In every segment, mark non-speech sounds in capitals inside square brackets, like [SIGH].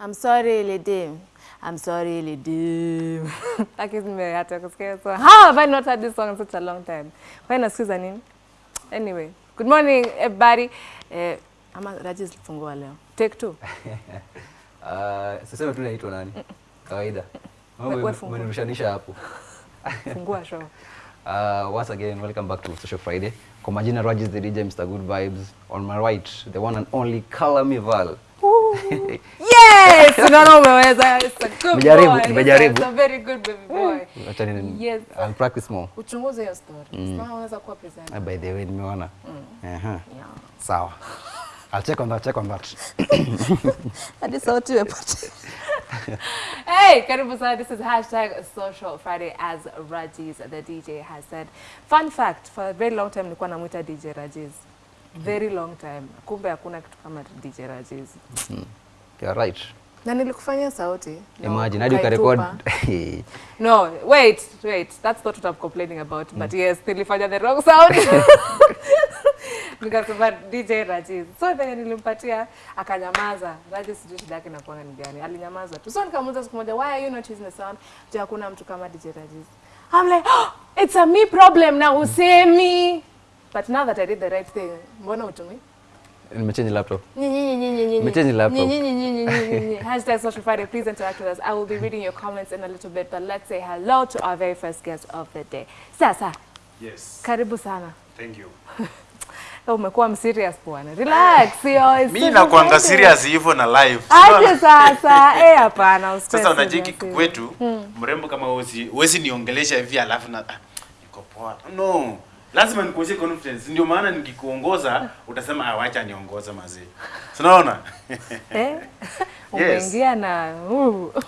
I'm sorry lady. I'm sorry Lidim. Lakini [LAUGHS] nimehata kusikia so. How have I not heard this song in such a long time? Kwa nasikiza nini? Anyway, good morning everybody. Eh, ama Rajis fungua leo. Take two. Uh, [LAUGHS] siseme tu naitwa nani? Kawaida. Umenirushanisha hapo. [LAUGHS] Fungua show. Uh, once again, welcome back to Social Friday. Kwa majina Rajis the DJ, Mr. Good Vibes. On my right, the one and only Kalami Val. Yes! Unaona umeweza. Nimejaribu, nimejaribu. It's a very good baby boy. Acha ni Yes. I'll practice more. Uchunguze hiyo story. Mm. unaweza kuwa presenter. Uh, by the way, nimeona. Aha. Yeah. Sawa. I'll check on that, check on that. [COUGHS] hadi sauti imepotea. hey, karibu sana. This is hashtag Social Friday as Rajiz, the DJ, has said. Fun fact, for a very long time nilikuwa namwita DJ Rajiz. Very long time. Kumbe hakuna kitu kama DJ Rajiz. You're right. Na nilikufanya sauti. No, Imagine, hadi ukarekod. [LAUGHS] No, wait, wait. That's not what I'm complaining about. Mm. But yes, nilifanya the wrong sound. [LAUGHS] [LAUGHS] Nikasema DJ Rajiz. So venye nilimpatia akanyamaza. Rajiz sijui shida yake inakuwa ni gani. Alinyamaza tu. So nikamuuliza siku moja, why are you not using the sound? Je, hakuna mtu kama DJ Rajiz. I'm like, oh, it's a me problem na usemi. But now that I did the right thing, mbona utumi? Nimechange laptop. Nimechange laptop. Hashtag Social Friday. Please interact with us. I will be reading your comments in a little bit, but let's say hello to our very first guest of the day. Sasa, Yes. karibu sana. Thank you. Eh, [LAUGHS] Umekuwa mserious bwana. Relax, [LAUGHS] yo. it's Mi Social nakuanga serious hivyo na live. Aje sasa. [LAUGHS] Eh, hapana, Sasa unajiki serious. kwetu mrembo kama wewe, wewe niongelesha hivi alafu na ah, niko poa. No. Lazima nikuonyeshe confidence. Ndio maana nikikuongoza utasema ah, wacha niongoze mazee. Unaona? Eh? [LAUGHS] Umeingia na.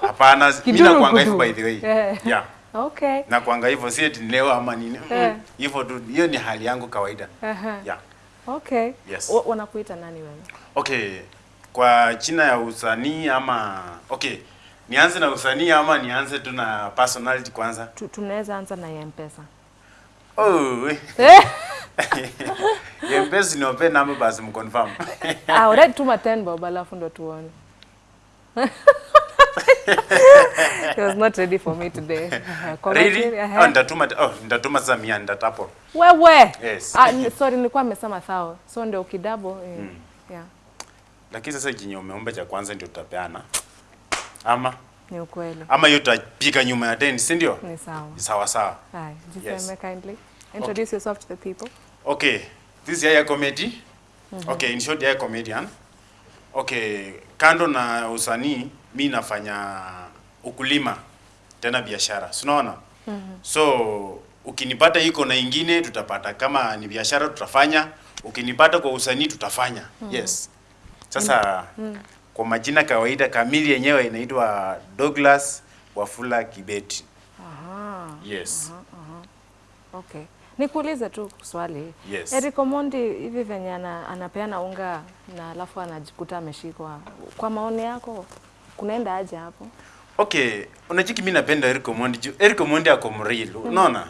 Hapana, mimi na nakuanga hivyo by the way. yeah. Yeah. Okay. Na kuanga hivyo si eti leo ama nini. Eh. Hivyo tu hiyo ni hali yangu kawaida. Uh -huh. Yeah. Okay. Yes. Wa- Wanakuita nani wewe? Okay, kwa china ya usanii ama okay, nianze na usanii ama nianze tu na personality kwanza? Tu- Tunaweza anza na M-Pesa. Oh, Eh? [LAUGHS] yempesi niope namba basi mconfirm. [LAUGHS] Ah, already tuma 10 bob alafu ndo tuone. [LAUGHS] He was not ready for me today. Uh, Really? Uh. Oh, ndatuma oh, ndatuma sasa mia ndatapo. Wewe. Yes. Ah, sorry nilikuwa nimesema thao. So ndio ukidabo eh, yeah. Lakini sasa jinyo umeomba cha kwanza ndio tutapeana. Ama Ni ukweli. ama yote tutapika nyuma ya 10, si ndio? Ni sawa. Sawa sawa. Hai, jiseme Yes. kindly. Introduce okay. yourself to the people. Okay, this is Yaya Comedy. Mm -hmm. Okay, in short Yaya Comedian. Okay, kando na usanii, mi nafanya ukulima tena biashara. sinaona mm -hmm. So ukinipata iko na ingine tutapata, kama ni biashara tutafanya, ukinipata kwa usanii tutafanya. mm -hmm. Yes. Sasa mm -hmm. kwa majina kawaida kamili yenyewe inaitwa Douglas Wafula Kibeti. Aha. Yes. Aha, aha. Okay. Nikuulize tu swali. Yes. Eric Omondi hivi venye ana, anapeana unga na alafu anajikuta ameshikwa. Kwa maoni yako kunaenda aje hapo? Okay, unachiki mimi napenda Eric Omondi. juu Eric Omondi ako mreal. Unaona?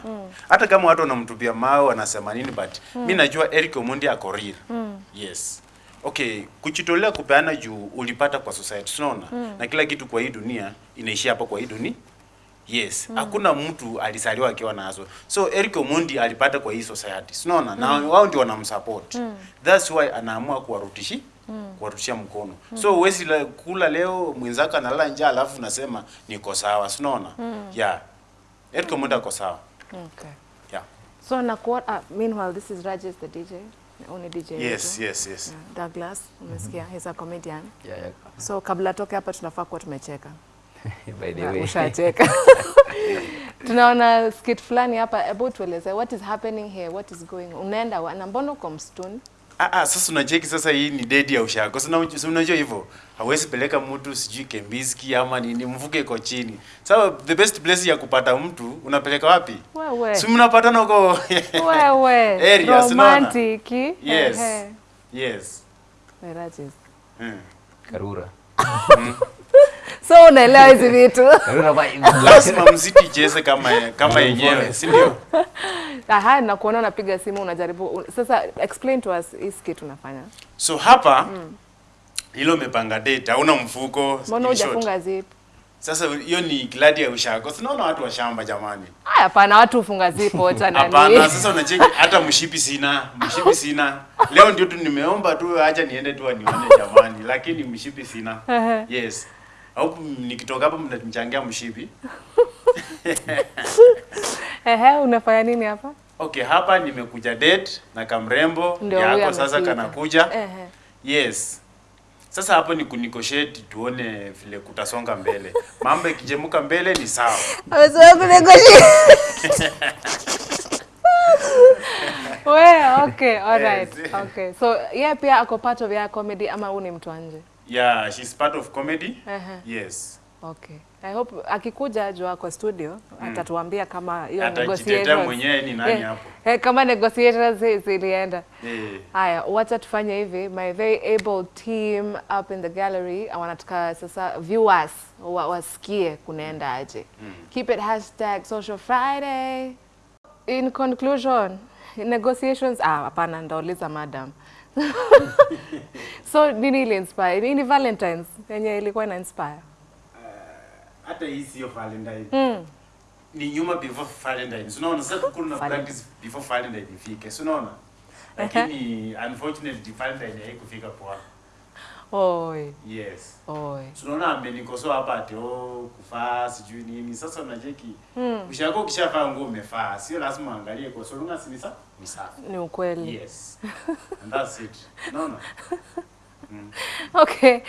Hata kama watu wanamtupia mawe wanasema nini but mm. mimi najua Eric Omondi ako real. Mm. Yes. Okay, kujitolea kupeana juu ulipata kwa society. Unaona? Mm. Na kila kitu kwa hii dunia inaishia hapa kwa hii dunia. Yes, mm. hakuna mtu alizaliwa akiwa nazo. So Eric Omondi alipata kwa hii society. Unaona? Na wao ndio wanamsupport. That's why anaamua kuwarutishi kuwarutishia mkono. Mm. So huwezi la- kula leo mwenzako analala njaa alafu unasema niko sawa. Unaona? Yeah. Eric Omondi ako sawa. Okay. Yeah. So na kuwa, uh, meanwhile this is Rajesh the DJ, only DJ. Yes, wetu. yes, yes. Yeah, Douglas, umesikia, he's a comedian. Yeah, yeah. So kabla toke hapa tunafaa kuwa tumecheka. [LAUGHS] By the way. Ushacheka. [LAUGHS] [LAUGHS] Tunaona skit fulani hapa, hebu tueleze what is happening here, what is going on. Unaenda wa- na mbona uko msituni? Ah, ah, sasa unacheki sasa hii ni dedi ya ushago. Sasa unajua hivyo. Hawezi peleka mtu sijui Kembiski ama nini mvuke iko chini. Sasa the best place ya kupata mtu unapeleka wapi? Wewe. Si mnapatana huko. Wewe. Area? Romantic. Yes. Yes. that is. Mm. Karura. So unaelewa hizi vitu. [LAUGHS] Lazima mziki icheze kama kama yenyewe, si ndio? [LAUGHS] Aha, na kuona unapiga simu unajaribu. Sasa explain to us hii skit unafanya. So hapa Hilo umepanga date, hauna mfuko. Mbona hujafunga zip? Sasa hiyo ni gladi ya ushago. Sinaona watu wa shamba jamani. Haya, hapana, watu ufunga zipo [LAUGHS] hata nani. Hapana, sasa unacheki hata mshipi sina, mshipi sina. Leo ndio tu nimeomba tu acha niende tu anione jamani, lakini mshipi sina. Yes. Au nikitoka hapa mnanichangia mshipi. [LAUGHS] Ehe, unafanya nini hapa? Okay, hapa nimekuja date na kamrembo yako sasa kanakuja. Ehe. Yes. Sasa hapo ni kunikosheti tuone vile kutasonga mbele. [LAUGHS] Mambo ikijemuka mbele ni sawa. Amesema kunegotiate. [LAUGHS] We, okay, all right. Okay. So, yeye pia ako part of ya comedy ama huu ni mtu wa nje? Yeah, she's part of comedy. Uh -huh. Yes. Okay. I hope akikuja jua kwa studio mm. atatuambia kama hiyo negotiator mwenyewe ni nani Eh, hapo. eh, eh, kama negotiations zi- zilienda. Eh. Haya, wacha tufanye hivi. My very able team up in the gallery wanataka sasa viewers wa, wasikie kunaenda aje. Mm. Keep it hashtag social Friday. In conclusion, negotiations ah, hapana, ndauliza madam. [LAUGHS] so nini ili inspire? Nini Valentine's yenye ilikuwa ina inspire? Hata hii sio Valentine. Ni nyuma before Valentine. Unaona sasa kuna practice before Valentine ifike. Si unaona? Lakini unfortunately Valentine haikufika poa. Oi, Yes. oi. Tunaona amenikosoa hapa ati oh, kufaa sijui nini. Sasa unacheki. Mm. Ushako ukishavaa nguo umefaa. Sio lazima angalie kwa sababu si ni safi. ni safi. Ni ukweli. Yes. And that's it. No no. Mm. Okay.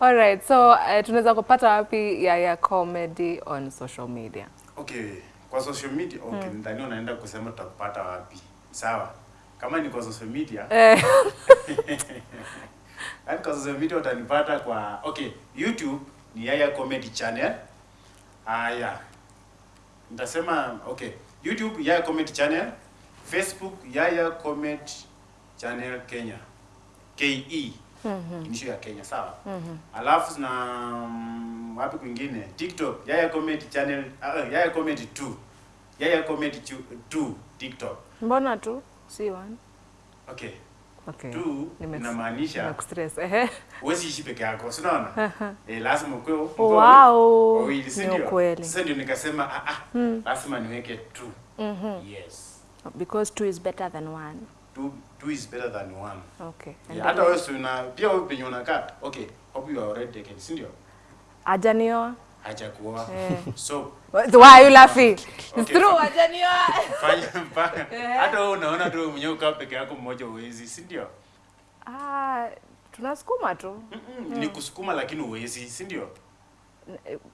All right. So uh, tunaweza kupata wapi Yaya Comedy on social media? Okay, kwa social media okay, mm. ndani unaenda kusema tutakupata wapi? Sawa. Kama ni kwa social media, Eh, [LAUGHS] yani kwa Sasa Video utanipata kwa okay, YouTube ni Yaya Comedy Channel. Haya. Nitasema okay, YouTube Yaya Comedy Channel, Facebook Yaya Comedy Channel Kenya. KE. Inisho ya Kenya, sawa? Mm-hmm. Alafu na mm, wapi kwingine? TikTok Yaya Comedy Channel, uh, Yaya Comedy 2. Yaya Comedy 2 TikTok. mbona tu si one? Okay. Okay. Tu inamaanisha huwezi ishi peke yako, si unaona? eh, lazima ukwe Wow, wawili, si ndio? Sasa ndio nikasema ah ah, lazima niweke tu. Yes. Because two is better than one. Two, two is better than one. Okay. Yeah, hata wewe una pia wewe penye unakaa. Okay, hope you are already taken, si ndio? Ajanioa. Hajakuoa. Eh. So Why are you laughing? It's true, hajanioa fanya mpaka hata wewe unaona tu mwenyewe ukaa peke yako mmoja uwezi, si ndio? Ah, tunasukuma tu. Ni kusukuma lakini uwezi, si ndio?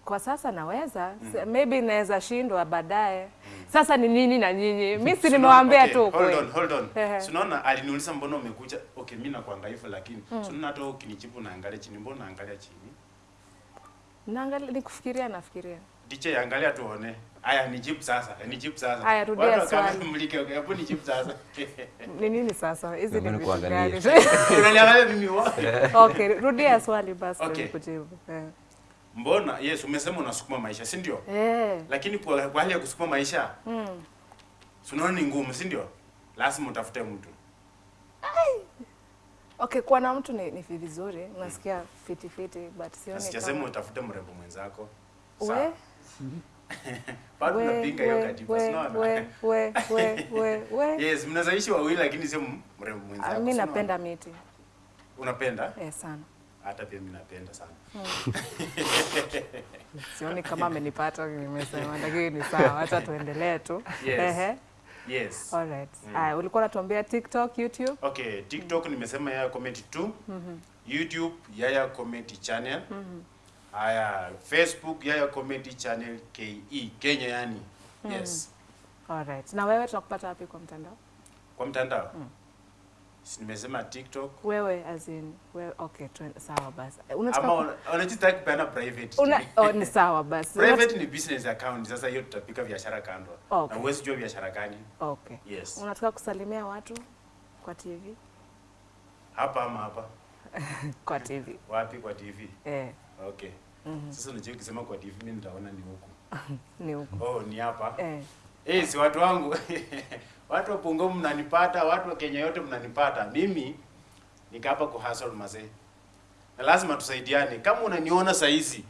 Kwa sasa naweza, mm. maybe naweza shindwa baadaye. mm. Sasa ni nini na nyinyi? Mimi si nimewaambia okay, tu Hold on, hold on. Ehe. Unaona aliniuliza mbona umekuja? Okay, mimi nakuanga hivyo lakini mm. unaona hata ukinijibu naangalia chini, mbona naangalia chini? Naangalia nikufikiria nafikiria. DJ angalia tuone. Haya nijibu sasa. Nijibu sasa. Aya rudia Watu wa swali. kamera mlike, okay, hapo nijibu sasa. [LAUGHS] Ni nini sasa? Hizi ni Mbona vitu gani? [LAUGHS] Unaniangalia mimi wa? [LAUGHS] Okay, rudia swali basi Okay. kujibu. Yeah. Mbona? Yes, umesema unasukuma maisha, si ndio? Eh. Lakini kwa, kwa hali ya kusukuma maisha, mm. Sunaona ni ngumu, si ndio? Lazima utafute mtu. Okay, kuwa na mtu ni, ni vizuri, nasikia fiti fiti but sioni Sijasema kama utafute mrembo mwenzako. we. [LAUGHS] Bado napinga hiyo katiba, we unaona? we we we we we [LAUGHS] Yes, mnazaishi wawili lakini sio mrembo mwenzako. Mimi napenda miti Unapenda? eh, sana. Hata pia mimi napenda sana. [LAUGHS] Sioni kama amenipata nimesema, lakini ni sawa, acha tuendelee tu. Yes. Yes. Alright. Aya, ulikuwa unatuambia TikTok, YouTube? Okay, TikTok mm. nimesema Yaya Comedy 2. YouTube Yaya Comedy Channel. Mm -hmm. Aya, Facebook Yaya Comedy Channel KE, Kenya yani. Mm. Yes. Alright. Na wewe tunakupata wapi kwa mtandao? Kwa mtandao. Si nimesema TikTok. Wewe as in wewe okay, tu, sawa basi. Unataka Ama una- kupeana private. una, oh, ni sawa basi. Private ni business account. Sasa hiyo tutapika biashara kando. Okay. Na uwezi jua biashara gani. Okay. Yes. Unataka kusalimia watu kwa TV? Hapa ama hapa. [LAUGHS] Kwa TV. Wapi kwa TV? Eh, Okay. Mm -hmm. Sasa unajua ukisema kwa TV mimi nitaona ni huku. [LAUGHS] ni huko. Oh, ni hapa. Eh. Eh, si watu wangu. [LAUGHS] watu wa Pongo mnanipata, watu wa Kenya yote mnanipata. Mimi nika hapa ku hustle mazee. na lazima tusaidiane. Kama unaniona saa hizi,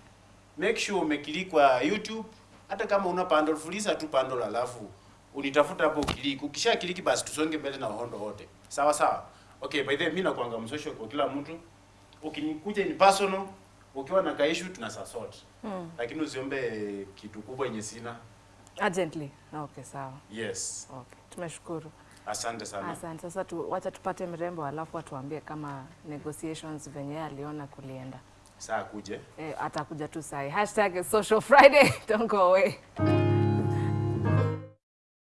make sure umeklik kwa YouTube, hata kama una bundle, fuliza tu bundle, alafu unitafuta hapo uklik. Ukisha kliki basi tusonge mbele na uhondo wote, sawa sawa. Okay, by the way, mimi nakuanga msocial kwa kila mtu. Ukinikuja ni personal, ukiwa na ka issue tuna sort. Mm. Lakini usiombe kitu kubwa yenye sina. Urgently. Okay, sawa. Yes. Okay. Tumeshukuru. Asante sana. Asante. Sasa tu, wacha tupate mrembo alafu atuambie kama negotiations venye aliona kulienda. Saa kuje. Eh, atakuja tu sahi. Hashtag social Friday. [LAUGHS] Don't go away.